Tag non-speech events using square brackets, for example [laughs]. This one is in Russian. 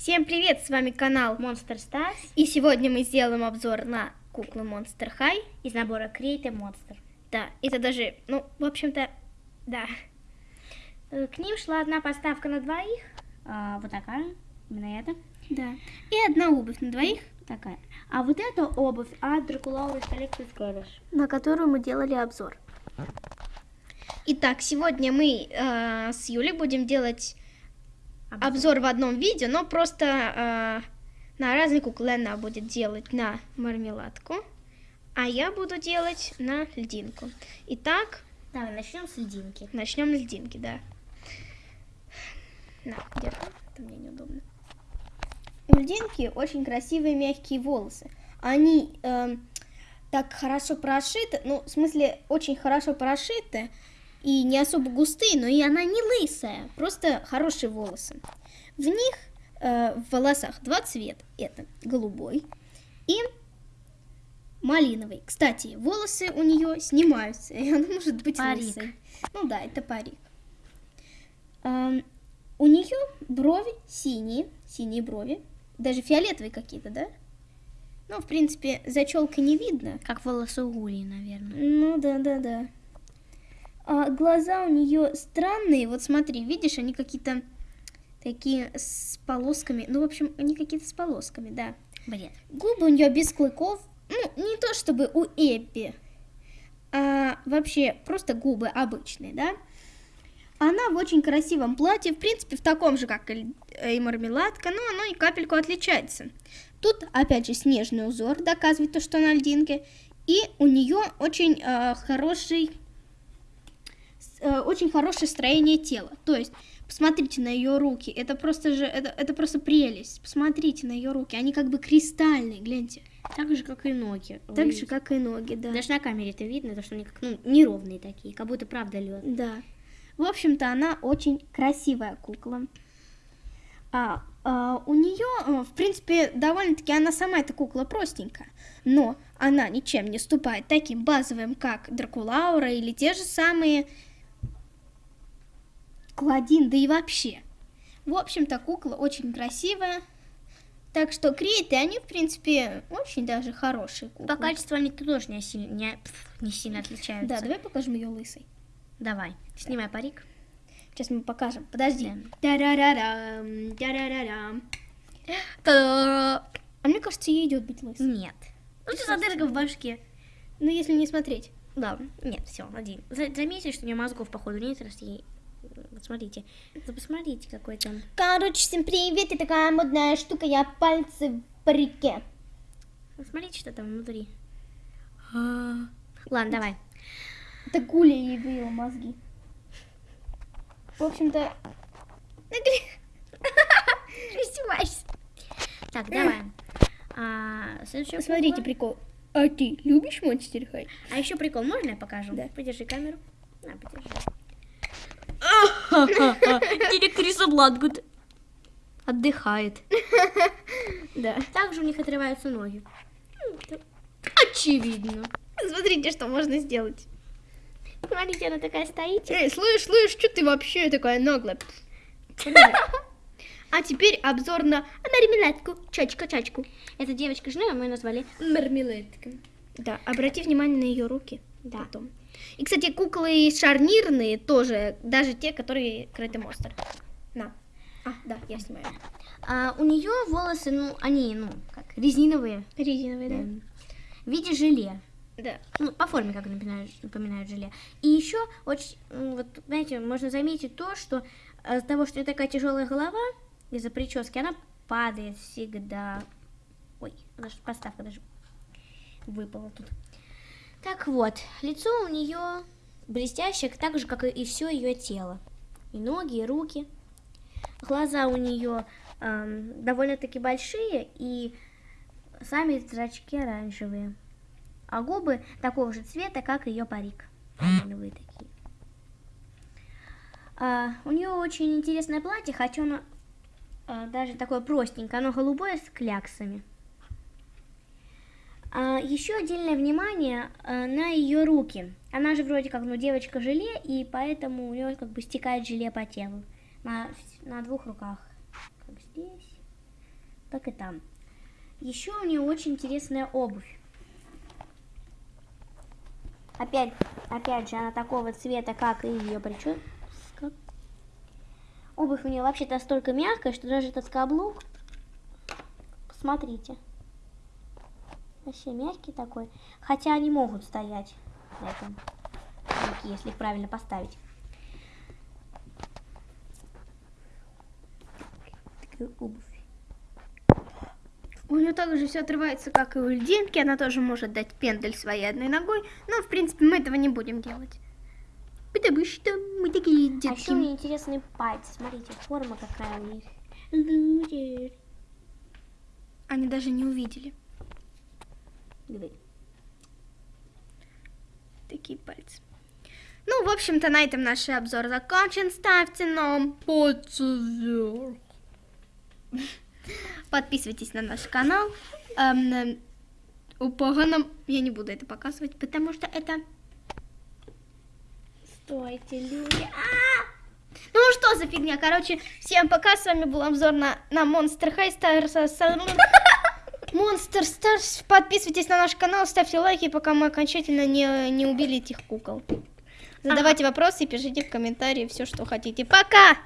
Всем привет, с вами канал Monster Stars И сегодня мы сделаем обзор на куклы Monster High из набора Create a Monster. Да, это даже, ну, в общем-то, да Э, К ним шла одна поставка на двоих, а, вот такая, именно эта, Да, и одна обувь на двоих такая. А вот эта обувь от Draculaurus Collected Squarish. На которую мы делали обзор Итак, сегодня мы э, с Юлей будем делать обзор в одном видео Но просто э, на разные куклы Она будет делать на мармеладку А я буду делать на льдинку Итак, Давай, начнем с льдинки. Начнем с льдинки, да. На, держи, это мне неудобно. У льдинки очень красивые мягкие волосы. Они эм, так хорошо прошиты, ну, в смысле, очень хорошо прошиты и не особо густые, но и она не лысая, просто хорошие волосы. В них, э, в волосах два цвета. Это голубой и малиновый. Кстати, волосы у нее снимаются, [laughs] и она может быть Парик. лысой. Ну да, это парик. Ам, у нее брови синие, синие брови, даже фиолетовые какие-то, да? Ну, в принципе, за челкой не видно. Как волосы Гули, наверное. Ну да, да, да. А глаза у нее странные. Вот смотри, видишь, они какие-то такие с полосками. Ну, в общем, они какие-то с полосками, да. Бред. Губы у нее без клыков. Ну, не то чтобы у Эппи, а вообще просто губы обычные, да. Она в очень красивом платье, в принципе, в таком же, как и э, и мармеладка, но оно и капельку отличается. Тут, опять же, снежный узор доказывает то, что она льдинка. И у нее очень э, хороший, очень хорошее строение тела. То есть, посмотрите на ее руки, это просто же, это, это просто прелесть. Посмотрите на ее руки, они как бы кристальные, гляньте. Так же, как и ноги. Так Вы- же, как и ноги, да. Даже на камере это видно, то, что они как, ну, неровные такие, как будто правда лед. Да. В общем-то, она очень красивая кукла. А, а, у нее, в принципе, довольно-таки она сама эта кукла простенькая, но она ничем не ступает таким базовым, как Дракулаура или те же самые Кладин, да и вообще. В общем-то, кукла очень красивая. Так что креты, они, в принципе, очень даже хорошие куклы. По качеству они тоже не сильно, не, не сильно отличаются. Да, давай покажем ее лысой. Давай, снимай парик. Сейчас мы покажем. Подожди. Тарарарам, тарарарам. А мне кажется, ей идет быть лысой. Нет. Ну, что за дырка в башке? Ну, если не смотреть. Да, нет, все, один. За- Заметьте, что у нее мозгов, походу, нет, раз ей... Вот смотрите. Да посмотрите, какой там... Короче, всем привет, я такая модная штука, я пальцы в. Вот Смотрите, что там внутри. А. Ладно, давай. Это Гуля ей выила мозги. В общем-то, Издевайся. Так, давай. А, смотрите кукла. прикол. А ты любишь Монстер Хай? А еще прикол, можно я покажу? Да. Подержи камеру. На, подержи. Директриса Бладгуд отдыхает. Да. Также у них отрываются ноги. Очевидно. Смотрите, что можно сделать. Смотрите, она такая стоит. Эй, слышь, слышь, что ты вообще такая наглая? [laughs] А теперь обзор на мармеладку, чачка-чачку. Эта девочка жена, мы ее назвали. Мармеладка. Да, обрати внимание на ее руки. Да. Потом. И, кстати, куклы шарнирные тоже, даже те, которые крытый монстр. На. А, да, я снимаю. А, у нее волосы, ну, они, ну, как, резиновые. Резиновые, да? эм, В виде желе. Да. Ну, по форме, как напоминают, напоминают желе. И еще, очень, вот, знаете, можно заметить то, что из-за того, что у нее такая тяжелая голова, из-за прически, она падает всегда. Ой, даже поставка даже выпала тут. Так вот, лицо у нее блестящее, так же, как и все ее тело. И ноги, и руки. Глаза у нее эм, довольно-таки большие, и сами зрачки оранжевые. А губы такого же цвета, как ее парик. Такие. А, у нее очень интересное платье, хотя оно а, даже такое простенькое, оно голубое с кляксами. А, еще отдельное внимание а, на ее руки. Она же вроде как ну, девочка желе, и поэтому у нее как бы стекает желе по телу. На, на двух руках. Как здесь. так и там. Еще у нее очень интересная обувь. Опять, опять же, она такого цвета, как и ее прическа. Обувь у нее вообще-то настолько мягкая, что даже этот каблук, посмотрите, вообще мягкий такой. Хотя они могут стоять на этом если их правильно поставить. Такая обувь. У нее также все отрывается, как и у льдинки. Она тоже может дать пендель своей одной ногой. Но, в принципе, мы этого не будем делать. Потому что мы такие А еще у детки. нее интересные пальцы. Смотрите, форма какая у них. Они даже не увидели Давай. такие пальцы. Ну, в общем-то, на этом наш обзор закончен. Ставьте нам пальцы вверх. Подписывайтесь на наш канал. Эм, э, у поганом я не буду это показывать, потому что это... Стойте, люди. Ну что за фигня? Короче, всем пока. С вами был обзор на, на Monster High Stars. Monster Stars. Подписывайтесь на наш канал, ставьте лайки, пока мы окончательно не, не убили этих кукол. Задавайте вопросы и пишите в комментарии все, что хотите. Пока!